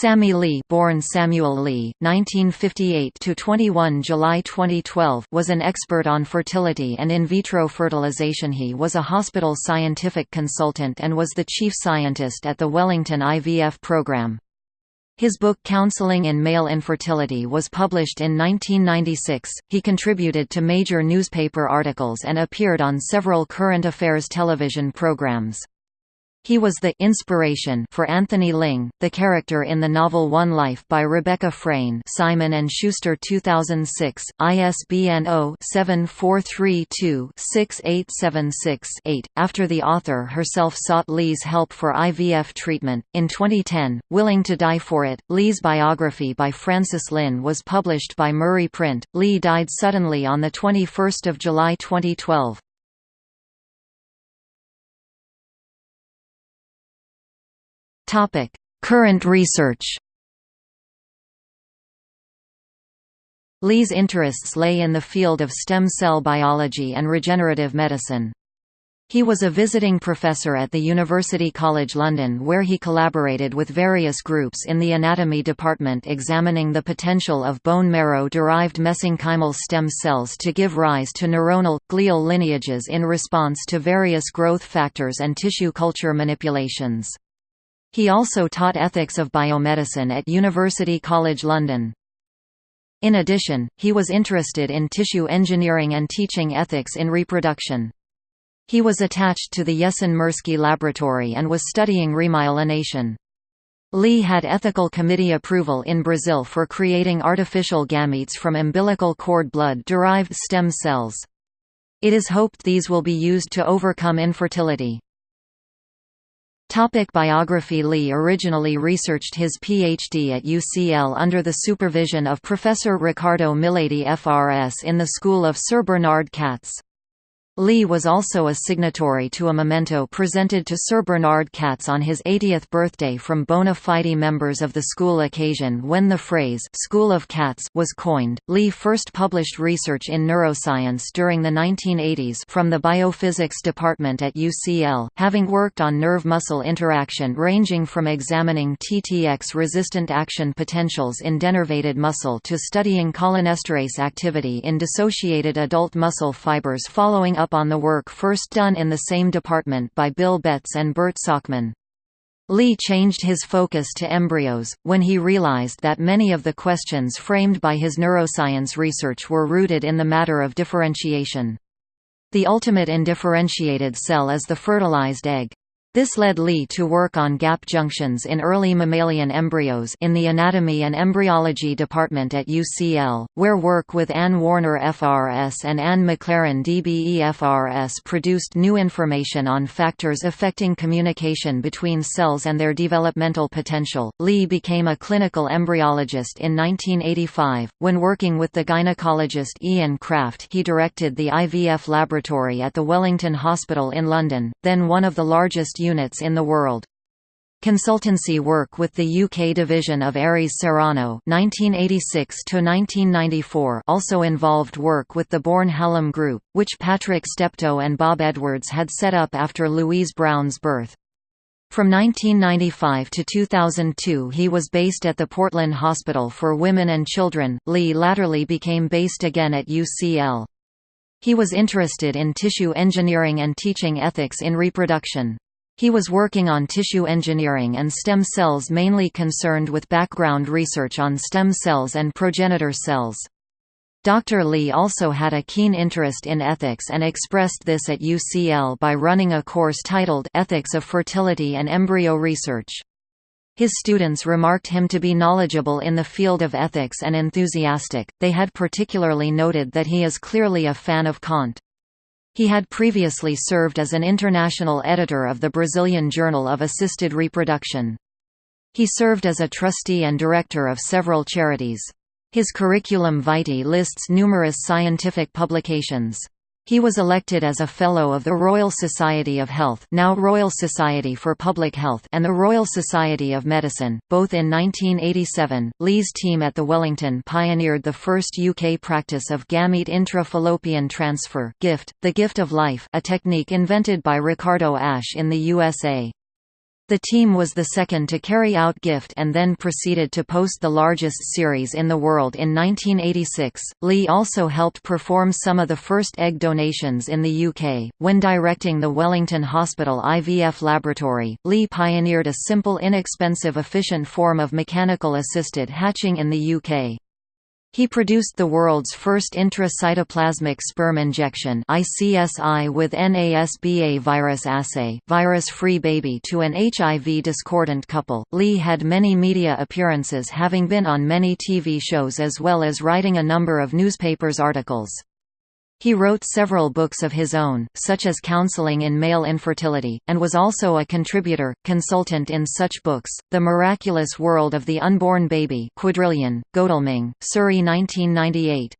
Sammy Lee, born Samuel Lee, 1958 to 21 July 2012, was an expert on fertility and in vitro fertilization. He was a hospital scientific consultant and was the chief scientist at the Wellington IVF program. His book Counseling in Male Infertility was published in 1996. He contributed to major newspaper articles and appeared on several current affairs television programs. He was the inspiration for Anthony Ling, the character in the novel One Life by Rebecca Frayn Simon & Schuster 2006, ISBN 0-7432-6876-8. After the author herself sought Lee's help for IVF treatment, in 2010, Willing to Die for It, Lee's biography by Francis Lin was published by Murray Print. Lee died suddenly on 21 July 2012. Current research Lee's interests lay in the field of stem cell biology and regenerative medicine. He was a visiting professor at the University College London where he collaborated with various groups in the anatomy department examining the potential of bone marrow-derived mesenchymal stem cells to give rise to neuronal, glial lineages in response to various growth factors and tissue culture manipulations. He also taught ethics of biomedicine at University College London. In addition, he was interested in tissue engineering and teaching ethics in reproduction. He was attached to the Jessen Mirsky laboratory and was studying remyelination. Lee had ethical committee approval in Brazil for creating artificial gametes from umbilical cord blood-derived stem cells. It is hoped these will be used to overcome infertility. Topic biography Lee originally researched his PhD at UCL under the supervision of Professor Ricardo Miledi FRS in the school of Sir Bernard Katz. Lee was also a signatory to a memento presented to Sir Bernard Katz on his 80th birthday from bona fide members of the school occasion when the phrase School of Katz was coined. Lee first published research in neuroscience during the 1980s from the biophysics department at UCL, having worked on nerve-muscle interaction ranging from examining TTX-resistant action potentials in denervated muscle to studying cholinesterase activity in dissociated adult muscle fibers following up on the work first done in the same department by Bill Betz and Bert Sakmann. Lee changed his focus to embryos, when he realized that many of the questions framed by his neuroscience research were rooted in the matter of differentiation. The ultimate indifferentiated cell is the fertilized egg. This led Lee to work on gap junctions in early mammalian embryos in the Anatomy and Embryology Department at UCL, where work with Anne Warner FRS and Anne McLaren DBE FRS produced new information on factors affecting communication between cells and their developmental potential. Lee became a clinical embryologist in 1985. When working with the gynecologist Ian Kraft, he directed the IVF laboratory at the Wellington Hospital in London, then one of the largest units in the world. Consultancy work with the UK division of Ares Serono (1986–1994) also involved work with the Bourn Hallam Group, which Patrick Steptoe and Bob Edwards had set up after Louise Brown's birth. From 1995 to 2002 he was based at the Portland Hospital for Women and Children. Lee latterly became based again at UCL. He was interested in tissue engineering and teaching ethics in reproduction. He was working on tissue engineering and stem cells mainly concerned with background research on stem cells and progenitor cells. Dr. Lee also had a keen interest in ethics and expressed this at UCL by running a course titled Ethics of Fertility and Embryo Research. His students remarked him to be knowledgeable in the field of ethics and enthusiastic, they had particularly noted that he is clearly a fan of Kant. He had previously served as an international editor of the Brazilian Journal of Assisted Reproduction. He served as a trustee and director of several charities. His curriculum vitae lists numerous scientific publications. He was elected as a Fellow of the Royal Society of Health now Royal Society for Public Health and the Royal Society of Medicine, both in 1987. Lee's team at the Wellington pioneered the first UK practice of gamete intra-fallopian transfer gift, the gift of life a technique invented by Ricardo Asch in the USA. The team was the second to carry out GIFT and then proceeded to post the largest series in the world in 1986. Lee also helped perform some of the first egg donations in the UK. When directing the Wellington Hospital IVF laboratory, Lee pioneered a simple, inexpensive, efficient form of mechanical assisted hatching in the UK. He produced the world's first intracytoplasmic sperm injection ICSI with NASBA virus assay virus-free baby to an HIV discordant couple. Lee had many media appearances having been on many TV shows as well as writing a number of newspapers articles. He wrote several books of his own, such as Counseling in Male Infertility, and was also a contributor, consultant in such books, The Miraculous World of the Unborn Baby Quadrillion, Godalming, Surrey 1998.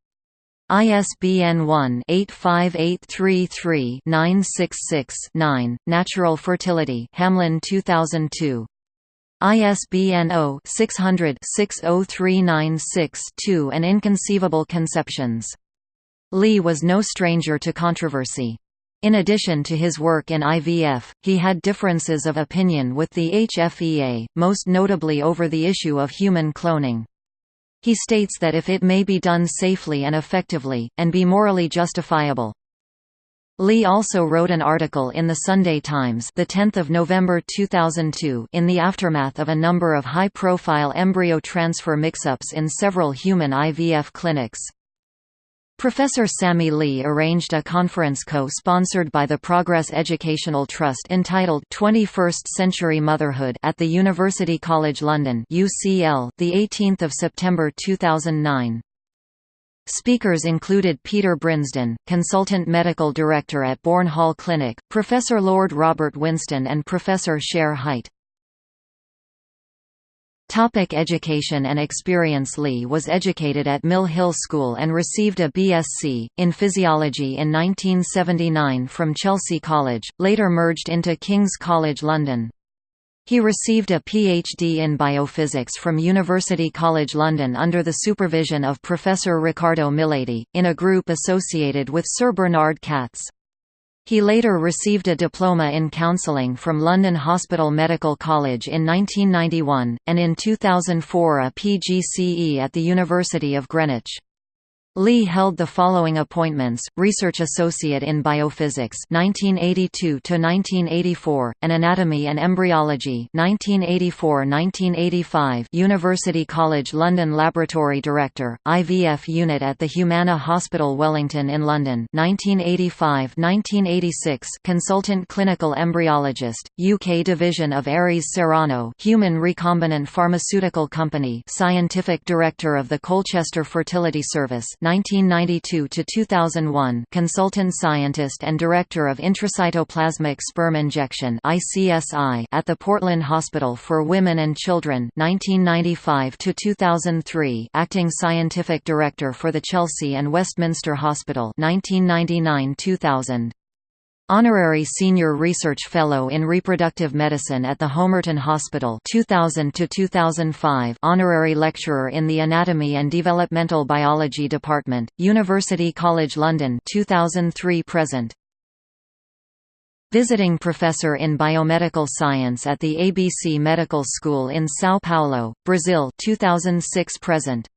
ISBN 1-85833-966-9, Natural Fertility Hamlyn 2002. ISBN 0-600-60396-2 and Inconceivable Conceptions Lee was no stranger to controversy. In addition to his work in IVF, he had differences of opinion with the HFEA, most notably over the issue of human cloning. He states that if it may be done safely and effectively, and be morally justifiable. Lee also wrote an article in the Sunday Times the 10th of November 2002 in the aftermath of a number of high-profile embryo transfer mix-ups in several human IVF clinics. Professor Sammy Lee arranged a conference co-sponsored by the Progress Educational Trust entitled 21st Century Motherhood at the University College London UCL, the 18th of September 2009. Speakers included Peter Brinsden, Consultant Medical Director at Bourn Hall Clinic, Professor Lord Robert Winston and Professor Shere Hite. Topic education and experience Lee was educated at Mill Hill School and received a BSc, in Physiology in 1979 from Chelsea College, later merged into King's College London. He received a PhD in biophysics from University College London under the supervision of Professor Ricardo Miledi, in a group associated with Sir Bernard Katz. He later received a diploma in counselling from London Hospital Medical College in 1991, and in 2004 a PGCE at the University of Greenwich. Lee held the following appointments: Research Associate in Biophysics (1982 1984) and Anatomy and Embryology (1984–1985). University College London Laboratory Director, IVF Unit at the Humana Hospital Wellington in London (1985–1986). Consultant Clinical Embryologist, UK Division of Ares Serono Human Recombinant Pharmaceutical Company. Scientific Director of the Colchester Fertility Service 1992 to 2001, consultant scientist and director of intracytoplasmic sperm injection (ICSI) at the Portland Hospital for Women and Children 1995 to 2003, acting scientific director for the Chelsea and Westminster Hospital 1999-2000. Honorary Senior Research Fellow in Reproductive Medicine at the Homerton Hospital 2000 to 2005 Honorary Lecturer in the Anatomy and Developmental Biology Department University College London 2003 present. Visiting Professor in Biomedical Science at the ABC Medical School in São Paulo, Brazil 2006 present